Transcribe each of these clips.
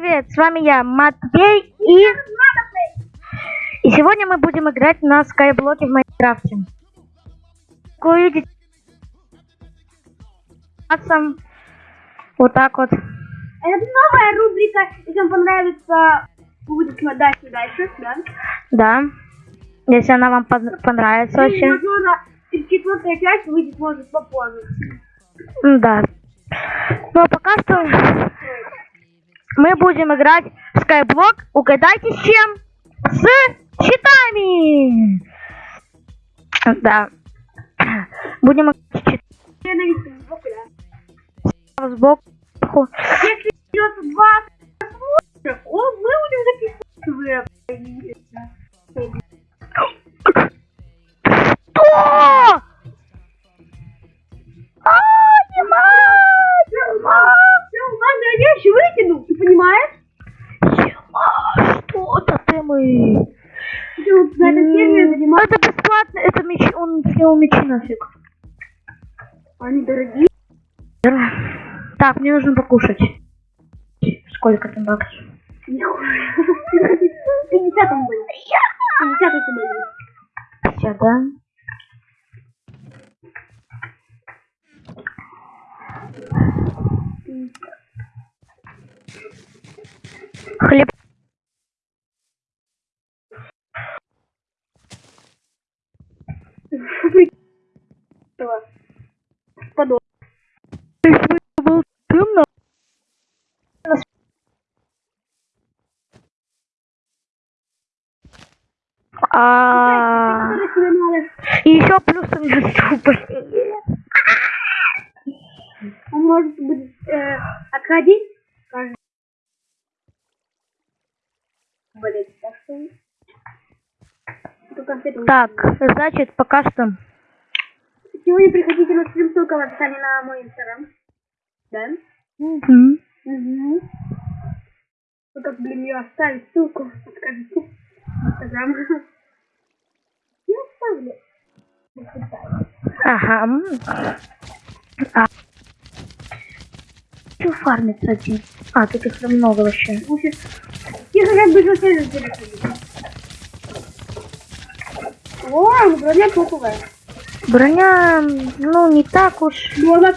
привет! С вами я, Матвей, и... И сегодня мы будем играть на скайблоке в Майнкрафте. Как вы видите... Вот так вот. Это новая рубрика. Если вам понравится, будете смотреть дальше, да? Да. Если она вам пон- понравится И, очень. возможно, четвертая часть выйдет, может, попозже. Да. Ну а пока что мы будем играть в скайблок. Угадайте с чем? С щитами! Да. Будем играть с щитами сбоку. Если идет два просмотра, о, мы будем записывать Что? Нафиг. Они дорогие. Так, мне нужно покушать. Сколько там баксов? Нихуя. 50 там были. 50 эти были. Все, да? Хлеб. Подол. был темно. А, Которые тебе надо. и еще плюс у меня супер. Он может будет э, отходить. Так что... Этим- Так, значит, пока что. Сегодня приходите на стрим, ссылка в описании на мой инстаграм. Да? Мгм. Угу. Ну как, блин, ее оставить ссылку, подскажите. Инстаграм. Я оставлю. Почитаю. Ага. А. Хочу фармить один. А, тут их много вообще. Тихо, как бы же телефон. О, ну броня топовая. Броня, ну, не так уж. Ну она,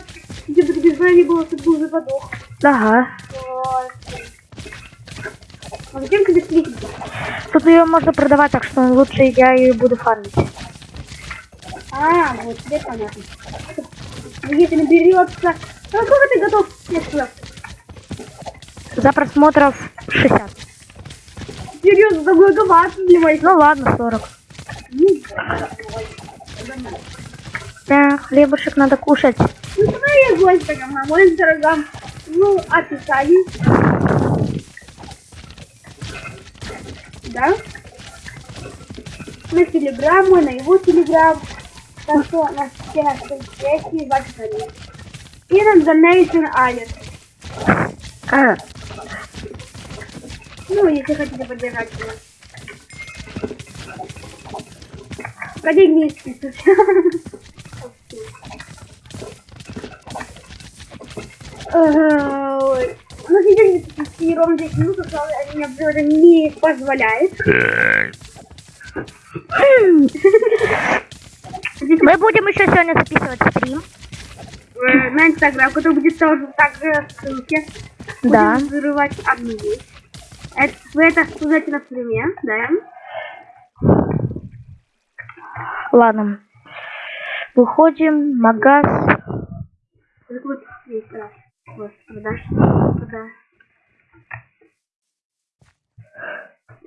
если бы без брони было, то бы уже подох. Ага. А зачем тебе слить? Тут ее можно продавать, так что лучше я ее буду фармить. А, вот, теперь понятно. Ну, Если наберется... Ну, сколько ты готов? Сюда. За просмотров 60. Серьезно, за многовато для моих. Ну ладно, 40. Ну, Да, хлебушек надо кушать. Ну, давай я Инстаграм, на мой Инстаграм. Ну, описание. Да? На Телеграм, мой, на его Телеграм. Так что на все наши соцсети в описании. И на Donation Алис. А, Ну, если хотите поддержать меня. Про деньги не списывайте. Ага, ой. Ну, сейчас не ровно 10 минут, они мне это не позволяет. Мы будем еще сегодня записывать стрим. Э, На Инстаграм, который будет тоже также в ссылке. Да. Будем взрывать одну вещь. Это, вы это узнаете на стриме, да? Ладно. Выходим, магаз.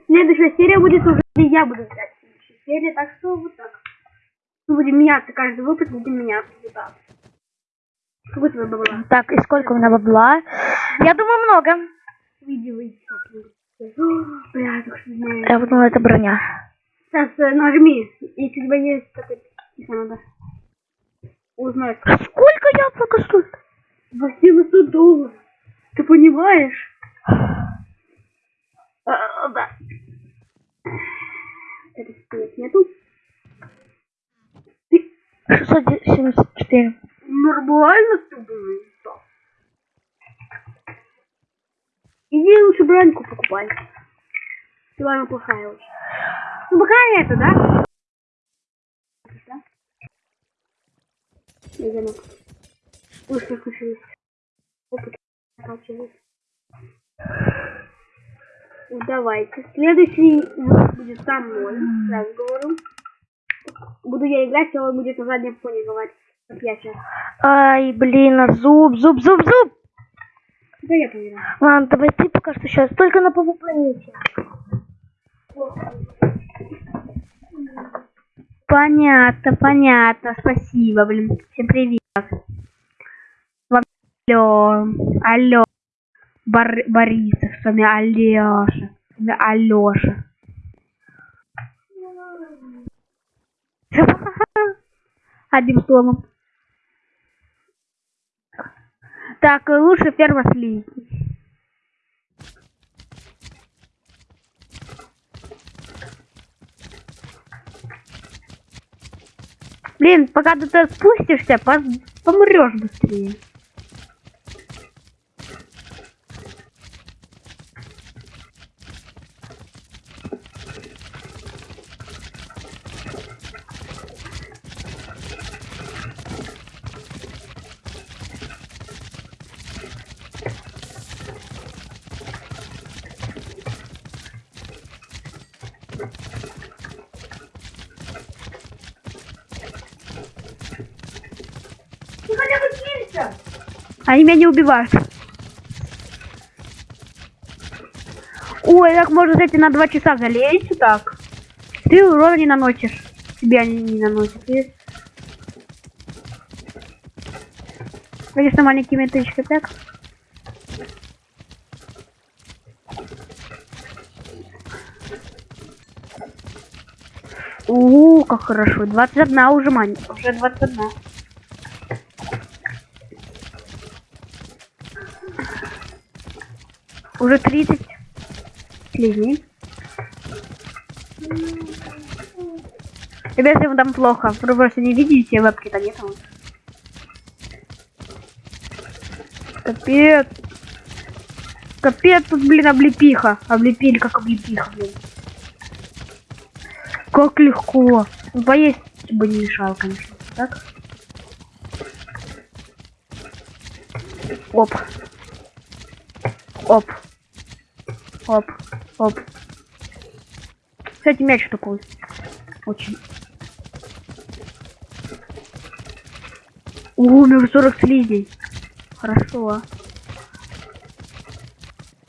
Следующая серия будет уже, где я буду играть. Серия, так что вот так. Мы будем меняться, каждый выпуск будем меняться. Вот так. Сколько тебе бабла? Так, и сколько у меня бабла? Я думаю, много. Выйди. как-нибудь. Бля. Я думаю, это броня. Сейчас э, нажми, если у тебя есть такой... Если надо. Узнать. Сколько яблоко стоит? 800 долларов. Ты понимаешь? А, да. Это стоит нету. Ты 674. нормально ты думаешь? Да. Иди лучше броньку покупай. Ивана плохая очень. Ну пока это, да? Я замок. Опыт Давайте. Следующий будет со мной. Сразу говорю. Буду я играть, а он будет на заднем фоне говорить. Как я сейчас. Ай, блин, а зуб, зуб, зуб, зуб. Да я поняла. Ладно, давай ты пока что сейчас, только на планете. Понятно, понятно. Спасибо, блин. Всем привет. Алло, алло. Бар Борисов, с вами Алёша. С вами Алёша. Одним словом. Так, лучше ферма. Блин, пока ты туда спустишься, помрешь быстрее. Ты хотя бы кинься. Они меня не убивают. Ой, так можно, кстати, на два часа залезть так. Ты урона не наносишь. Тебе они не наносят. Конечно, маленькими тычкой так. О, как хорошо. 21 уже мань. Уже 21. Уже 30 слизней. Ребята, ему там плохо. Вы просто не видите, вебки-то нет. вот. Капец. Капец, тут, блин, облепиха. Облепили, как облепиха, блин. Как легко. Ну, Поесть бы не мешало, конечно. Так? Оп. Оп. Оп. Оп. Кстати, мяч такой. Очень. О, у меня уже 40 слизней. Хорошо.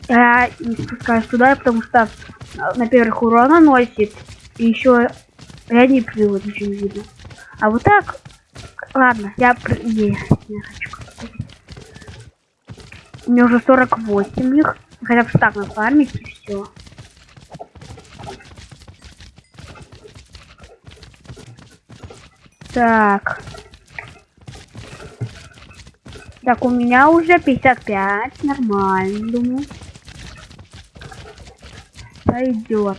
Я не спускаюсь туда, потому что а, на первых урона носит. И еще я не плыву, ничего не видно. А вот так... Ладно, я... Не, не хочу. У меня уже 48 их. Хотя бы так нафармить и все. Так. Так, у меня уже 55. Нормально, думаю. Пойдет.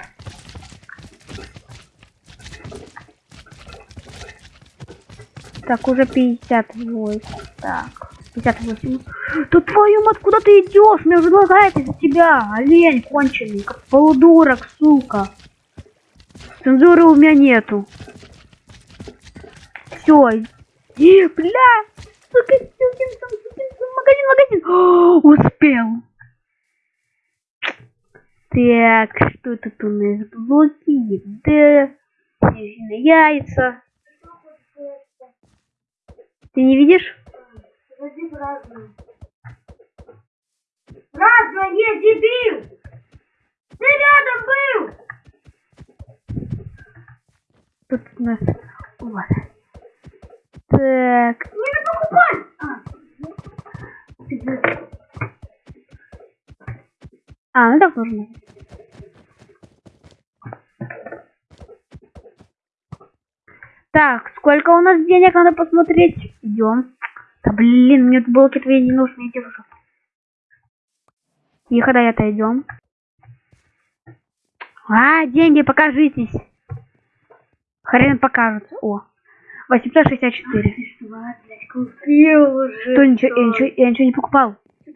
Так, уже 58. Так, 58. Да твою мать, куда ты идешь? Мне уже лагает из-за тебя. Олень конченый, как полудурок, сука. Цензуры у меня нету. Все. Бля! Сука, магазин, магазин. О, успел. Так, что тут у нас? Блоки, снежные яйца. Ты не видишь? Разное, дебил! Ты рядом был! Тут у нас... Вот. Так. Не покупай! А, ну так нужно. Так, сколько у нас денег надо посмотреть? Идем. Да блин, мне тут блоки твои не нужны, иди уже. Тихо, да это идем. А, деньги, покажитесь. Хрен покажутся. О, 864. Купил уже. Что, ничего, я, ничего, я ничего не покупал. Ты